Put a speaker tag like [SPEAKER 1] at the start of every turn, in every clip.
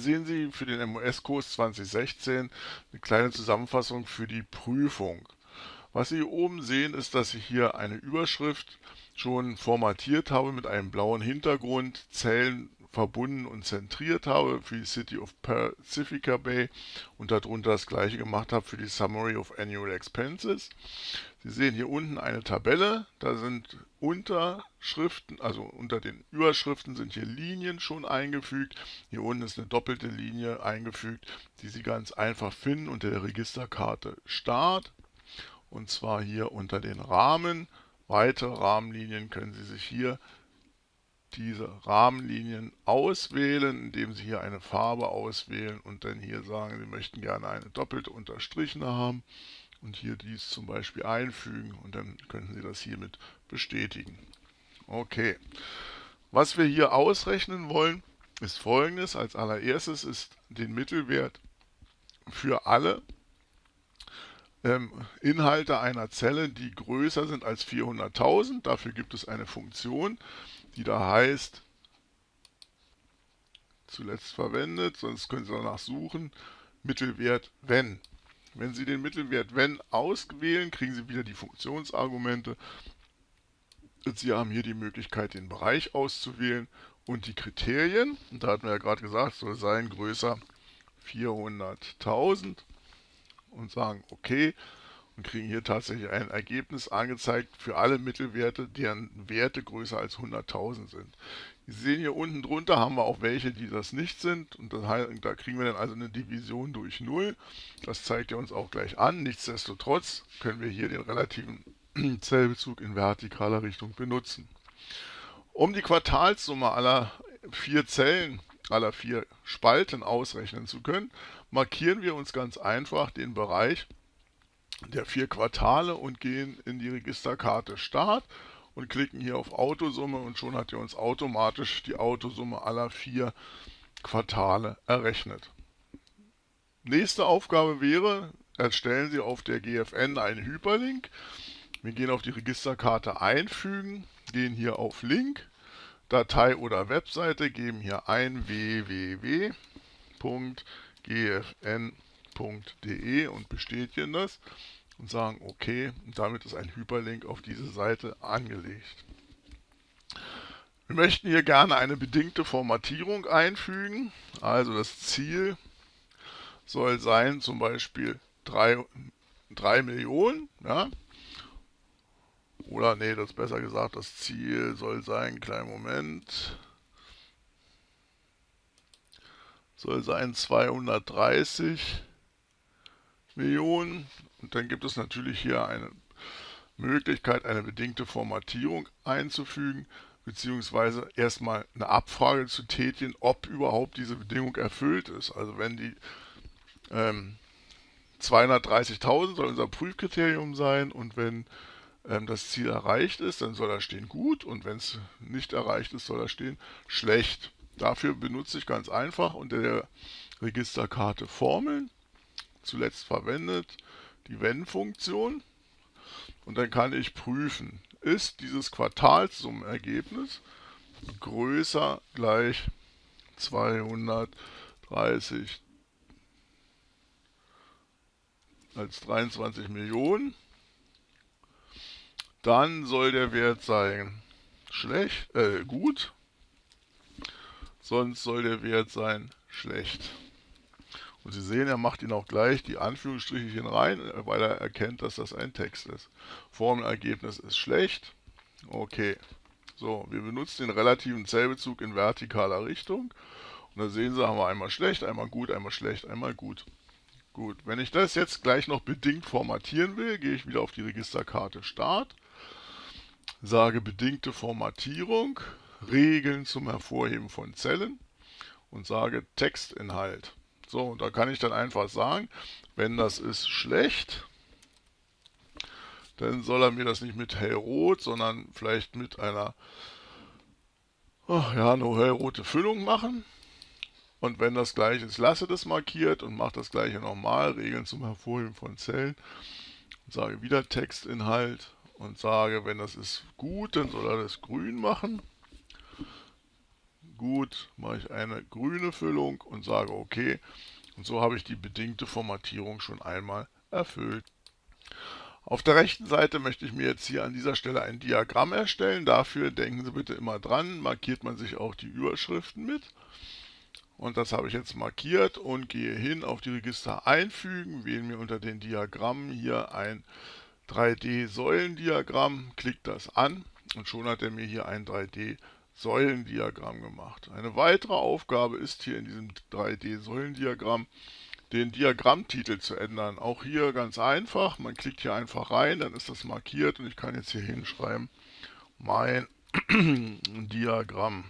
[SPEAKER 1] Sehen Sie für den MOS-Kurs 2016 eine kleine Zusammenfassung für die Prüfung. Was Sie hier oben sehen, ist, dass ich hier eine Überschrift schon formatiert habe mit einem blauen Hintergrund, Zellen verbunden und zentriert habe für die City of Pacifica Bay und darunter das gleiche gemacht habe für die Summary of Annual Expenses. Sie sehen hier unten eine Tabelle, da sind Unterschriften, also unter den Überschriften sind hier Linien schon eingefügt. Hier unten ist eine doppelte Linie eingefügt, die Sie ganz einfach finden unter der Registerkarte Start. Und zwar hier unter den Rahmen. Weitere Rahmenlinien können Sie sich hier diese Rahmenlinien auswählen, indem Sie hier eine Farbe auswählen und dann hier sagen, Sie möchten gerne eine doppelte Unterstrichene haben und hier dies zum Beispiel einfügen und dann könnten Sie das hiermit bestätigen. Okay, was wir hier ausrechnen wollen, ist folgendes. Als allererstes ist den Mittelwert für alle ähm, Inhalte einer Zelle, die größer sind als 400.000. Dafür gibt es eine Funktion, die da heißt, zuletzt verwendet, sonst können Sie danach suchen, Mittelwert wenn. Wenn Sie den Mittelwert wenn auswählen, kriegen Sie wieder die Funktionsargumente. Sie haben hier die Möglichkeit, den Bereich auszuwählen und die Kriterien. Und da hatten wir ja gerade gesagt, soll sein größer 400.000 und sagen OK und kriegen hier tatsächlich ein Ergebnis angezeigt für alle Mittelwerte, deren Werte größer als 100.000 sind. Sie sehen hier unten drunter haben wir auch welche, die das nicht sind und das da kriegen wir dann also eine Division durch 0. Das zeigt er uns auch gleich an. Nichtsdestotrotz können wir hier den relativen Zellbezug in vertikaler Richtung benutzen. Um die Quartalssumme aller vier Zellen, aller vier Spalten ausrechnen zu können, markieren wir uns ganz einfach den Bereich der vier Quartale und gehen in die Registerkarte Start und klicken hier auf Autosumme und schon hat er uns automatisch die Autosumme aller vier Quartale errechnet. Nächste Aufgabe wäre, erstellen Sie auf der GFN einen Hyperlink. Wir gehen auf die Registerkarte einfügen, gehen hier auf Link, Datei oder Webseite, geben hier ein www.gfn.de und bestätigen das und sagen OK. Und damit ist ein Hyperlink auf diese Seite angelegt. Wir möchten hier gerne eine bedingte Formatierung einfügen. Also das Ziel soll sein zum Beispiel 3, 3 Millionen. Ja? Oder nee, das ist besser gesagt, das Ziel soll sein, kleinen Moment, soll sein 230 Millionen. Und dann gibt es natürlich hier eine Möglichkeit, eine bedingte Formatierung einzufügen, beziehungsweise erstmal eine Abfrage zu tätigen, ob überhaupt diese Bedingung erfüllt ist. Also wenn die ähm, 230.000 soll unser Prüfkriterium sein und wenn ähm, das Ziel erreicht ist, dann soll da stehen gut und wenn es nicht erreicht ist, soll da stehen schlecht. Dafür benutze ich ganz einfach unter der Registerkarte Formeln, zuletzt verwendet, die Wenn-Funktion und dann kann ich prüfen, ist dieses Quartalssummenergebnis größer gleich 230 als 23 Millionen dann soll der Wert sein schlecht, äh, gut. Sonst soll der Wert sein schlecht. Und Sie sehen, er macht ihn auch gleich die Anführungsstriche rein, weil er erkennt, dass das ein Text ist. Formelergebnis ist schlecht. Okay. So, wir benutzen den relativen Zellbezug in vertikaler Richtung. Und da sehen Sie, haben wir einmal schlecht, einmal gut, einmal schlecht, einmal gut. Gut, wenn ich das jetzt gleich noch bedingt formatieren will, gehe ich wieder auf die Registerkarte Start sage bedingte Formatierung, Regeln zum Hervorheben von Zellen und sage Textinhalt. So, und da kann ich dann einfach sagen, wenn das ist schlecht, dann soll er mir das nicht mit hellrot, sondern vielleicht mit einer oh, ja, eine hellrote Füllung machen. Und wenn das gleiche ist, lasse das markiert und mache das gleiche nochmal, Regeln zum Hervorheben von Zellen. Und sage wieder Textinhalt und sage, wenn das ist gut, dann soll er das grün machen. Gut, mache ich eine grüne Füllung und sage OK. Und so habe ich die bedingte Formatierung schon einmal erfüllt. Auf der rechten Seite möchte ich mir jetzt hier an dieser Stelle ein Diagramm erstellen. Dafür denken Sie bitte immer dran, markiert man sich auch die Überschriften mit. Und das habe ich jetzt markiert und gehe hin auf die Register einfügen, wähle mir unter den Diagrammen hier ein 3D-Säulendiagramm, klicke das an und schon hat er mir hier ein 3D-Säulendiagramm gemacht. Eine weitere Aufgabe ist hier in diesem 3D-Säulendiagramm, den Diagrammtitel zu ändern. Auch hier ganz einfach, man klickt hier einfach rein, dann ist das markiert und ich kann jetzt hier hinschreiben, mein Diagramm.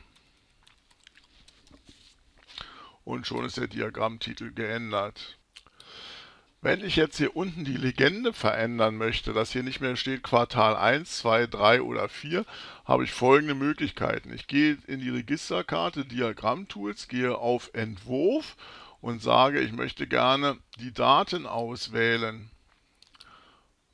[SPEAKER 1] Und schon ist der Diagrammtitel geändert. Wenn ich jetzt hier unten die Legende verändern möchte, dass hier nicht mehr steht Quartal 1, 2, 3 oder 4, habe ich folgende Möglichkeiten. Ich gehe in die Registerkarte Diagrammtools, gehe auf Entwurf und sage, ich möchte gerne die Daten auswählen.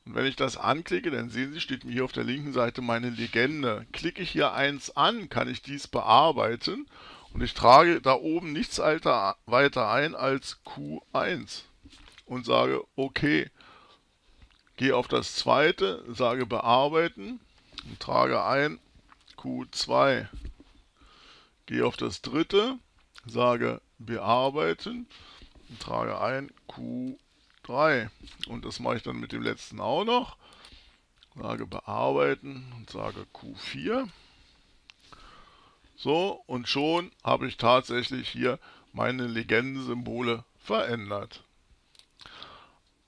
[SPEAKER 1] Und wenn ich das anklicke, dann sehen Sie, steht mir hier auf der linken Seite meine Legende. Klicke ich hier eins an, kann ich dies bearbeiten und ich trage da oben nichts weiter ein als Q1 und sage OK. Gehe auf das zweite, sage bearbeiten und trage ein Q2. Gehe auf das dritte, sage bearbeiten und trage ein Q3. Und das mache ich dann mit dem letzten auch noch. Sage bearbeiten und sage Q4. So, und schon habe ich tatsächlich hier meine Legendensymbole verändert.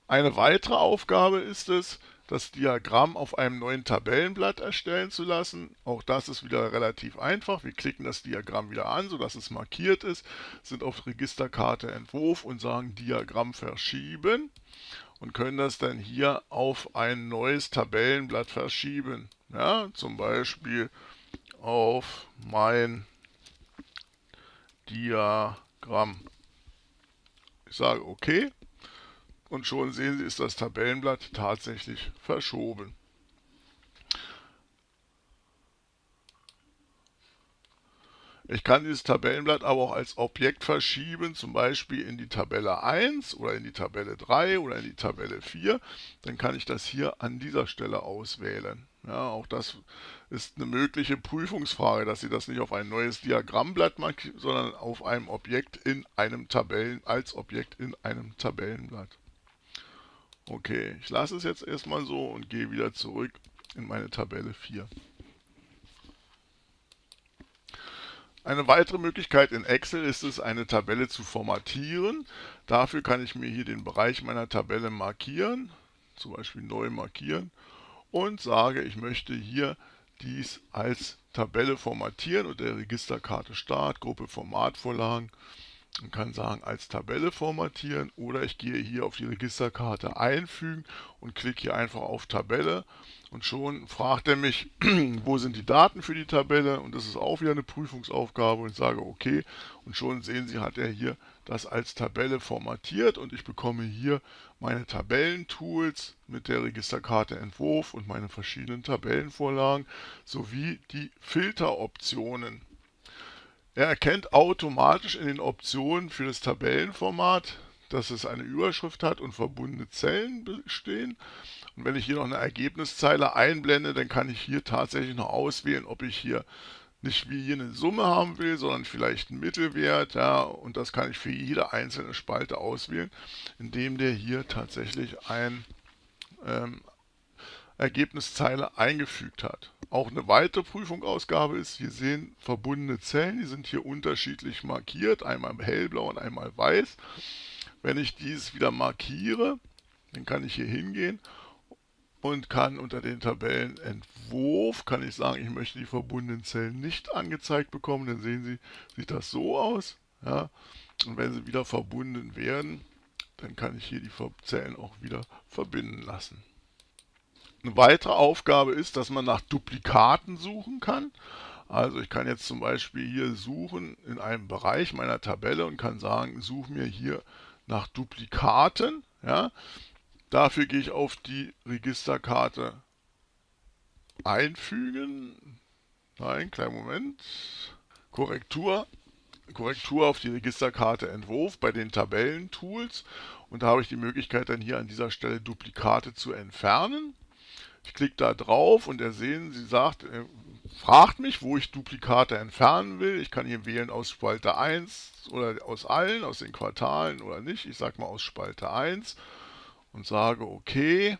[SPEAKER 1] Eine weitere Aufgabe ist es, das Diagramm auf einem neuen Tabellenblatt erstellen zu lassen. Auch das ist wieder relativ einfach. Wir klicken das Diagramm wieder an, sodass es markiert ist, sind auf Registerkarte Entwurf und sagen Diagramm verschieben und können das dann hier auf ein neues Tabellenblatt verschieben. Ja, zum Beispiel auf mein Diagramm. Ich sage OK und schon sehen Sie, ist das Tabellenblatt tatsächlich verschoben. Ich kann dieses Tabellenblatt aber auch als Objekt verschieben, zum Beispiel in die Tabelle 1 oder in die Tabelle 3 oder in die Tabelle 4. Dann kann ich das hier an dieser Stelle auswählen. Ja, auch das ist eine mögliche Prüfungsfrage, dass Sie das nicht auf ein neues Diagrammblatt markieren, sondern auf einem Objekt in einem Tabellen, als Objekt in einem Tabellenblatt. Okay, ich lasse es jetzt erstmal so und gehe wieder zurück in meine Tabelle 4. Eine weitere Möglichkeit in Excel ist es, eine Tabelle zu formatieren. Dafür kann ich mir hier den Bereich meiner Tabelle markieren, zum Beispiel neu markieren und sage, ich möchte hier dies als Tabelle formatieren und der Registerkarte Start, Gruppe Formatvorlagen und kann sagen, als Tabelle formatieren oder ich gehe hier auf die Registerkarte einfügen und klicke hier einfach auf Tabelle und schon fragt er mich, wo sind die Daten für die Tabelle und das ist auch wieder eine Prüfungsaufgabe und ich sage okay und schon sehen Sie, hat er hier das als Tabelle formatiert und ich bekomme hier meine Tabellentools mit der Registerkarte Entwurf und meine verschiedenen Tabellenvorlagen sowie die Filteroptionen. Er erkennt automatisch in den Optionen für das Tabellenformat, dass es eine Überschrift hat und verbundene Zellen bestehen. Und wenn ich hier noch eine Ergebniszeile einblende, dann kann ich hier tatsächlich noch auswählen, ob ich hier nicht wie hier eine Summe haben will, sondern vielleicht einen Mittelwert. Ja, und das kann ich für jede einzelne Spalte auswählen, indem der hier tatsächlich ein ähm, Ergebniszeile eingefügt hat. Auch eine weitere Prüfungsausgabe ist, hier sehen verbundene Zellen, die sind hier unterschiedlich markiert, einmal hellblau und einmal weiß. Wenn ich dies wieder markiere, dann kann ich hier hingehen und kann unter den Tabellenentwurf, kann ich sagen, ich möchte die verbundenen Zellen nicht angezeigt bekommen, dann sehen Sie, sieht das so aus. Ja? Und wenn sie wieder verbunden werden, dann kann ich hier die Zellen auch wieder verbinden lassen. Eine weitere Aufgabe ist, dass man nach Duplikaten suchen kann. Also ich kann jetzt zum Beispiel hier suchen in einem Bereich meiner Tabelle und kann sagen, suche mir hier nach Duplikaten. Ja. Dafür gehe ich auf die Registerkarte einfügen. Nein, kleinen Moment. Korrektur, Korrektur auf die Registerkarte Entwurf bei den Tabellentools und da habe ich die Möglichkeit dann hier an dieser Stelle Duplikate zu entfernen. Ich klicke da drauf und er sehen, sie sagt, er fragt mich, wo ich Duplikate entfernen will. Ich kann hier wählen aus Spalte 1 oder aus allen, aus den Quartalen oder nicht. Ich sage mal aus Spalte 1 und sage OK.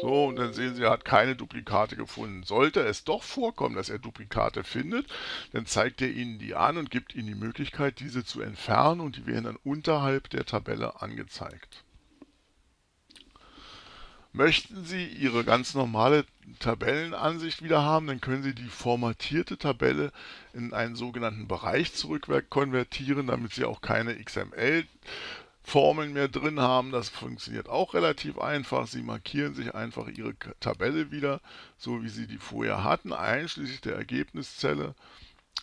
[SPEAKER 1] So, und dann sehen Sie, er hat keine Duplikate gefunden. Sollte es doch vorkommen, dass er Duplikate findet, dann zeigt er Ihnen die an und gibt Ihnen die Möglichkeit, diese zu entfernen und die werden dann unterhalb der Tabelle angezeigt. Möchten Sie Ihre ganz normale Tabellenansicht wieder haben, dann können Sie die formatierte Tabelle in einen sogenannten Bereich zurückkonvertieren, damit Sie auch keine XML Formeln mehr drin haben. Das funktioniert auch relativ einfach. Sie markieren sich einfach Ihre Tabelle wieder, so wie Sie die vorher hatten, einschließlich der Ergebniszelle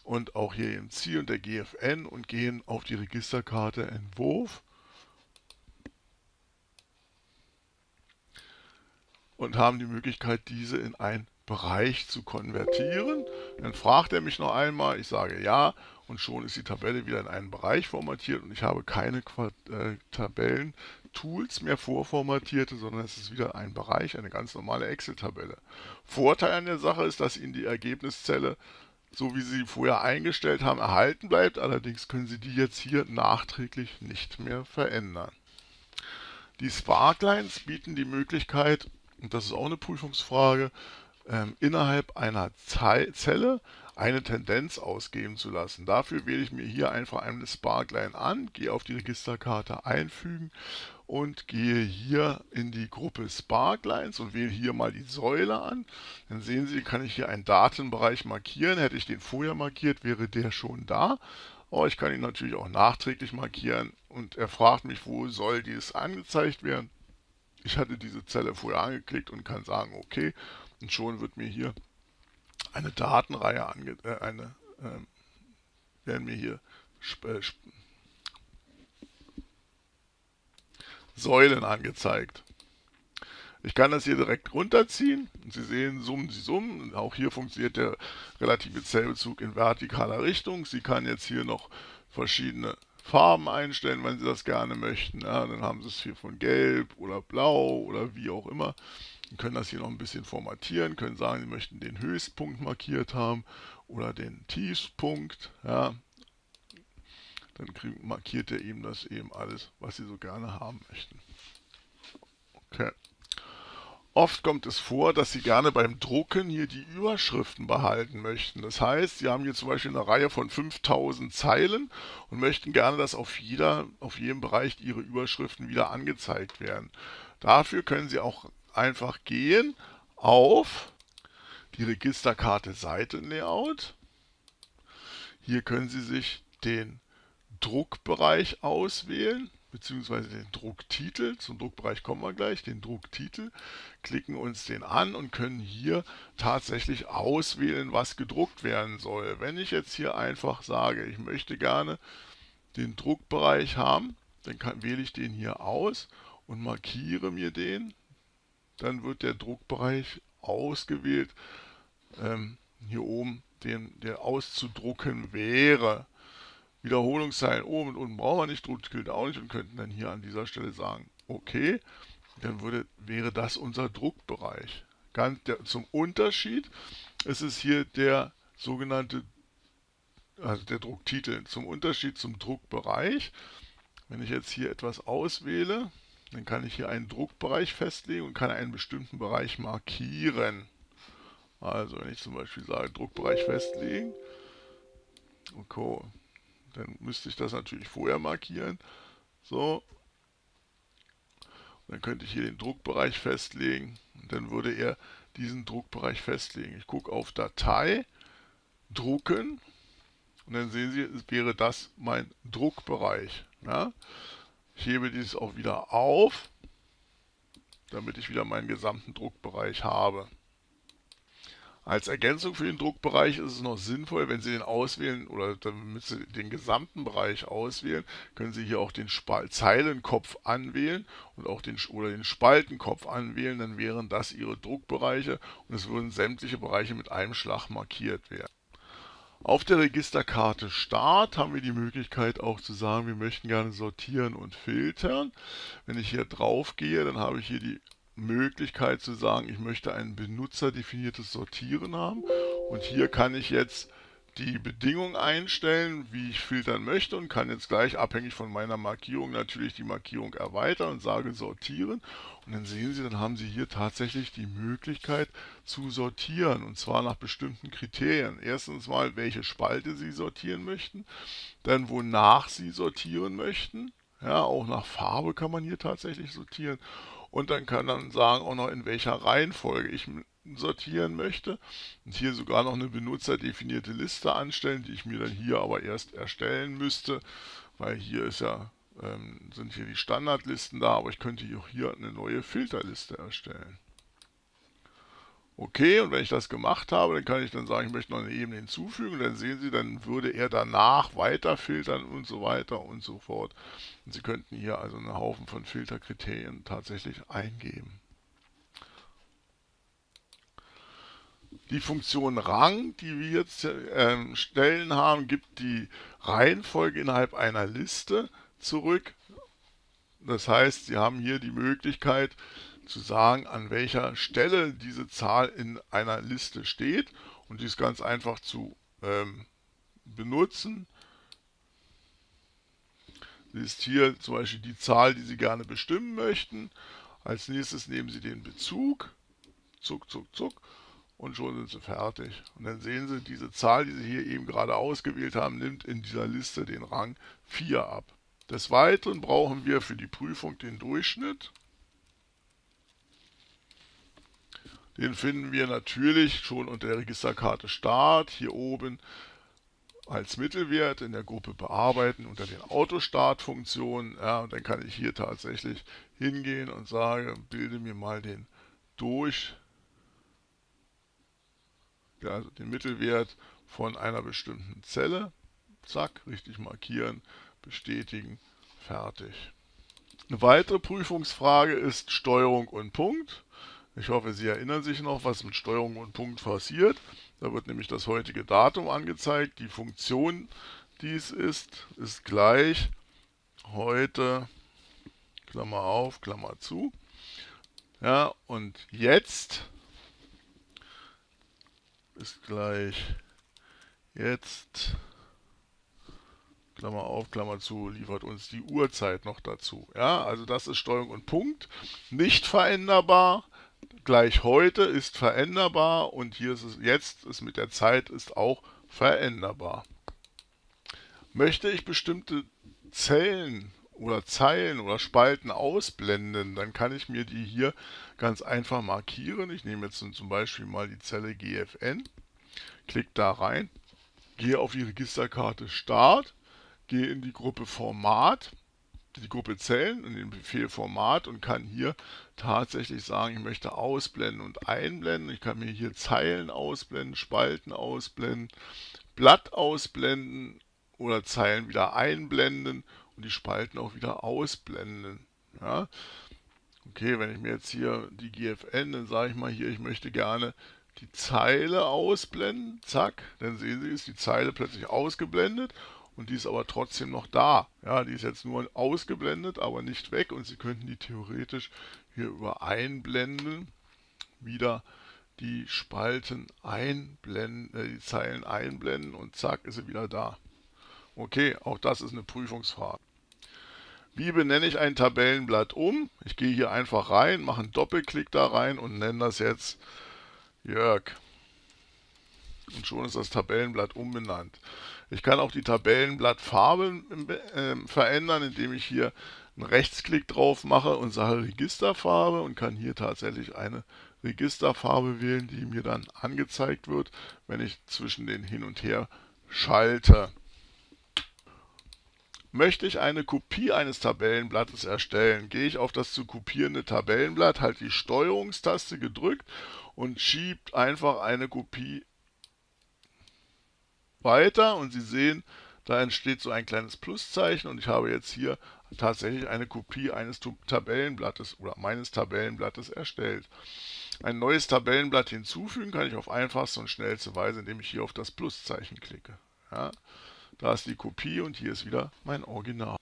[SPEAKER 1] und auch hier im Ziel und der GFN und gehen auf die Registerkarte Entwurf und haben die Möglichkeit, diese in ein Bereich zu konvertieren. Dann fragt er mich noch einmal, ich sage ja und schon ist die Tabelle wieder in einen Bereich formatiert und ich habe keine äh, Tabellen-Tools mehr vorformatierte, sondern es ist wieder ein Bereich, eine ganz normale Excel-Tabelle. Vorteil an der Sache ist, dass Ihnen die Ergebniszelle, so wie Sie vorher eingestellt haben, erhalten bleibt. Allerdings können Sie die jetzt hier nachträglich nicht mehr verändern. Die Sparklines bieten die Möglichkeit, und das ist auch eine Prüfungsfrage, ähm, innerhalb einer Zelle eine Tendenz ausgeben zu lassen. Dafür wähle ich mir hier einfach eine Sparkline an, gehe auf die Registerkarte einfügen und gehe hier in die Gruppe Sparklines und wähle hier mal die Säule an. Dann sehen Sie, kann ich hier einen Datenbereich markieren. Hätte ich den vorher markiert, wäre der schon da. Aber ich kann ihn natürlich auch nachträglich markieren und er fragt mich, wo soll dies angezeigt werden. Ich hatte diese Zelle vorher angeklickt und kann sagen, okay, und schon wird mir hier eine Datenreihe ange äh, eine äh, werden mir hier äh, Säulen angezeigt. Ich kann das hier direkt runterziehen Sie sehen, summen Sie summen. Auch hier funktioniert der relative Zellbezug in vertikaler Richtung. Sie kann jetzt hier noch verschiedene Farben einstellen, wenn Sie das gerne möchten. Ja, dann haben Sie es hier von gelb oder blau oder wie auch immer. Sie können das hier noch ein bisschen formatieren, können sagen, Sie möchten den Höchstpunkt markiert haben oder den Tiefstpunkt. Ja. Dann markiert er eben das eben alles, was Sie so gerne haben möchten. Okay. Oft kommt es vor, dass Sie gerne beim Drucken hier die Überschriften behalten möchten. Das heißt, Sie haben hier zum Beispiel eine Reihe von 5000 Zeilen und möchten gerne, dass auf, jeder, auf jedem Bereich Ihre Überschriften wieder angezeigt werden. Dafür können Sie auch einfach gehen auf die Registerkarte Seitenlayout. Hier können Sie sich den Druckbereich auswählen, beziehungsweise den Drucktitel. Zum Druckbereich kommen wir gleich, den Drucktitel. Klicken uns den an und können hier tatsächlich auswählen, was gedruckt werden soll. Wenn ich jetzt hier einfach sage, ich möchte gerne den Druckbereich haben, dann kann, wähle ich den hier aus und markiere mir den dann wird der Druckbereich ausgewählt, ähm, hier oben, den, der auszudrucken wäre. Wiederholungszeilen oben und unten brauchen wir nicht, Druckbild auch nicht und könnten dann hier an dieser Stelle sagen, okay, dann würde, wäre das unser Druckbereich. Ganz der, zum Unterschied ist es hier der sogenannte, also der Drucktitel, zum Unterschied zum Druckbereich. Wenn ich jetzt hier etwas auswähle, dann kann ich hier einen Druckbereich festlegen und kann einen bestimmten Bereich markieren. Also wenn ich zum Beispiel sage Druckbereich festlegen, okay, dann müsste ich das natürlich vorher markieren. So, dann könnte ich hier den Druckbereich festlegen und dann würde er diesen Druckbereich festlegen. Ich gucke auf Datei, Drucken und dann sehen Sie, es wäre das mein Druckbereich. Ja? Ich hebe dieses auch wieder auf, damit ich wieder meinen gesamten Druckbereich habe. Als Ergänzung für den Druckbereich ist es noch sinnvoll, wenn Sie den auswählen oder damit Sie den gesamten Bereich auswählen, können Sie hier auch den Spal Zeilenkopf anwählen und auch den oder den Spaltenkopf anwählen, dann wären das Ihre Druckbereiche und es würden sämtliche Bereiche mit einem Schlag markiert werden. Auf der Registerkarte Start haben wir die Möglichkeit auch zu sagen, wir möchten gerne sortieren und filtern. Wenn ich hier drauf gehe, dann habe ich hier die Möglichkeit zu sagen, ich möchte ein benutzerdefiniertes Sortieren haben. Und hier kann ich jetzt die Bedingungen einstellen, wie ich filtern möchte und kann jetzt gleich abhängig von meiner Markierung natürlich die Markierung erweitern und sage sortieren. Und dann sehen Sie, dann haben Sie hier tatsächlich die Möglichkeit zu sortieren und zwar nach bestimmten Kriterien. Erstens mal, welche Spalte Sie sortieren möchten, dann wonach Sie sortieren möchten. Ja, auch nach Farbe kann man hier tatsächlich sortieren. Und dann kann man sagen auch noch, in welcher Reihenfolge ich sortieren möchte und hier sogar noch eine benutzerdefinierte Liste anstellen, die ich mir dann hier aber erst erstellen müsste, weil hier ist ja, ähm, sind hier die Standardlisten da, aber ich könnte auch hier eine neue Filterliste erstellen. Okay, und wenn ich das gemacht habe, dann kann ich dann sagen, ich möchte noch eine Ebene hinzufügen. Dann sehen Sie, dann würde er danach weiter filtern und so weiter und so fort. Und Sie könnten hier also einen Haufen von Filterkriterien tatsächlich eingeben. Die Funktion Rang, die wir jetzt äh, stellen haben, gibt die Reihenfolge innerhalb einer Liste zurück. Das heißt, Sie haben hier die Möglichkeit zu sagen, an welcher Stelle diese Zahl in einer Liste steht und die ist ganz einfach zu ähm, benutzen. Sie ist hier zum Beispiel die Zahl, die Sie gerne bestimmen möchten. Als nächstes nehmen Sie den Bezug, zuck, zuck, zuck und schon sind sie fertig. Und dann sehen Sie, diese Zahl, die Sie hier eben gerade ausgewählt haben, nimmt in dieser Liste den Rang 4 ab. Des Weiteren brauchen wir für die Prüfung den Durchschnitt. Den finden wir natürlich schon unter der Registerkarte Start hier oben als Mittelwert in der Gruppe Bearbeiten unter den Autostart-Funktionen. Ja, und dann kann ich hier tatsächlich hingehen und sage, bilde mir mal den Durchschnitt also den Mittelwert von einer bestimmten Zelle. Zack, richtig markieren, bestätigen, fertig. Eine weitere Prüfungsfrage ist Steuerung und Punkt. Ich hoffe, Sie erinnern sich noch, was mit Steuerung und Punkt passiert. Da wird nämlich das heutige Datum angezeigt. Die Funktion, die es ist, ist gleich heute, Klammer auf, Klammer zu. Ja, und jetzt ist gleich jetzt, Klammer auf, Klammer zu, liefert uns die Uhrzeit noch dazu. Ja, also das ist Steuerung und Punkt. Nicht veränderbar, gleich heute ist veränderbar und hier ist es jetzt, ist mit der Zeit ist auch veränderbar. Möchte ich bestimmte Zellen oder Zeilen oder Spalten ausblenden, dann kann ich mir die hier ganz einfach markieren. Ich nehme jetzt zum Beispiel mal die Zelle GFN, klicke da rein, gehe auf die Registerkarte Start, gehe in die Gruppe Format, die Gruppe Zellen und den Befehl Format und kann hier tatsächlich sagen, ich möchte ausblenden und einblenden. Ich kann mir hier Zeilen ausblenden, Spalten ausblenden, Blatt ausblenden oder Zeilen wieder einblenden und die Spalten auch wieder ausblenden. Ja. Okay, wenn ich mir jetzt hier die GFN, dann sage ich mal hier, ich möchte gerne die Zeile ausblenden, zack, dann sehen Sie, ist die Zeile plötzlich ausgeblendet und die ist aber trotzdem noch da. Ja, die ist jetzt nur ausgeblendet, aber nicht weg und Sie könnten die theoretisch hier über Einblenden wieder die Spalten einblenden, äh, die Zeilen einblenden und zack, ist sie wieder da. Okay, auch das ist eine Prüfungsfrage. Wie benenne ich ein Tabellenblatt um? Ich gehe hier einfach rein, mache einen Doppelklick da rein und nenne das jetzt Jörg. Und schon ist das Tabellenblatt umbenannt. Ich kann auch die Tabellenblattfarbe äh, verändern, indem ich hier einen Rechtsklick drauf mache und sage Registerfarbe und kann hier tatsächlich eine Registerfarbe wählen, die mir dann angezeigt wird, wenn ich zwischen den hin und her schalte. Möchte ich eine Kopie eines Tabellenblattes erstellen, gehe ich auf das zu kopierende Tabellenblatt, halte die Steuerungstaste gedrückt und schiebt einfach eine Kopie weiter und Sie sehen, da entsteht so ein kleines Pluszeichen und ich habe jetzt hier tatsächlich eine Kopie eines Tabellenblattes oder meines Tabellenblattes erstellt. ein neues Tabellenblatt hinzufügen, kann ich auf einfachste und schnellste Weise, indem ich hier auf das Pluszeichen klicke. Ja, da ist die Kopie und hier ist wieder mein Original.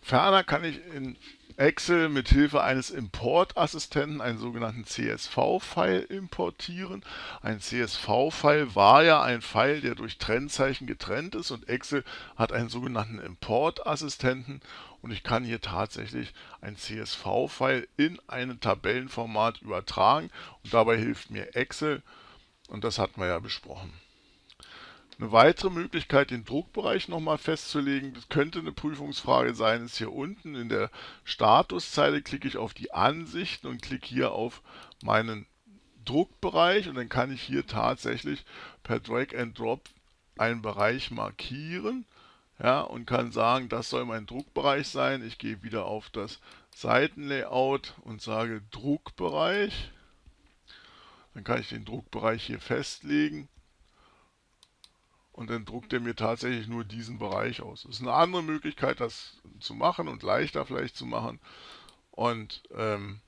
[SPEAKER 1] Ferner kann ich in Excel mit Hilfe eines Importassistenten einen sogenannten CSV-File importieren. Ein CSV-File war ja ein File, der durch Trennzeichen getrennt ist und Excel hat einen sogenannten Importassistenten und ich kann hier tatsächlich ein CSV-File in ein Tabellenformat übertragen und dabei hilft mir Excel und das hatten wir ja besprochen. Eine weitere Möglichkeit, den Druckbereich nochmal festzulegen, das könnte eine Prüfungsfrage sein, ist hier unten in der Statuszeile klicke ich auf die Ansichten und klicke hier auf meinen Druckbereich und dann kann ich hier tatsächlich per Drag and Drop einen Bereich markieren ja, und kann sagen, das soll mein Druckbereich sein. Ich gehe wieder auf das Seitenlayout und sage Druckbereich. Dann kann ich den Druckbereich hier festlegen und dann druckt er mir tatsächlich nur diesen Bereich aus. Das ist eine andere Möglichkeit, das zu machen und leichter vielleicht zu machen. Und ähm,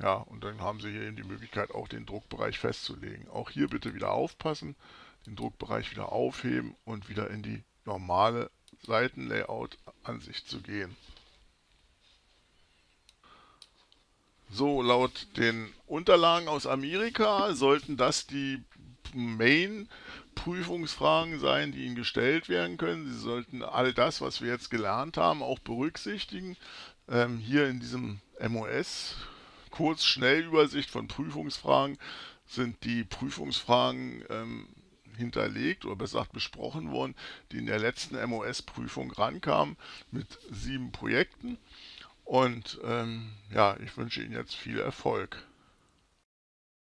[SPEAKER 1] ja, und dann haben Sie hier eben die Möglichkeit, auch den Druckbereich festzulegen. Auch hier bitte wieder aufpassen, den Druckbereich wieder aufheben und wieder in die normale Seitenlayout-Ansicht zu gehen. So, laut den Unterlagen aus Amerika sollten das die Main Prüfungsfragen sein, die Ihnen gestellt werden können. Sie sollten all das, was wir jetzt gelernt haben, auch berücksichtigen. Ähm, hier in diesem MOS kurz Schnellübersicht von Prüfungsfragen sind die Prüfungsfragen ähm, hinterlegt oder besser gesagt besprochen worden, die in der letzten MOS-Prüfung rankamen mit sieben Projekten. Und ähm, ja, ich wünsche Ihnen jetzt viel Erfolg.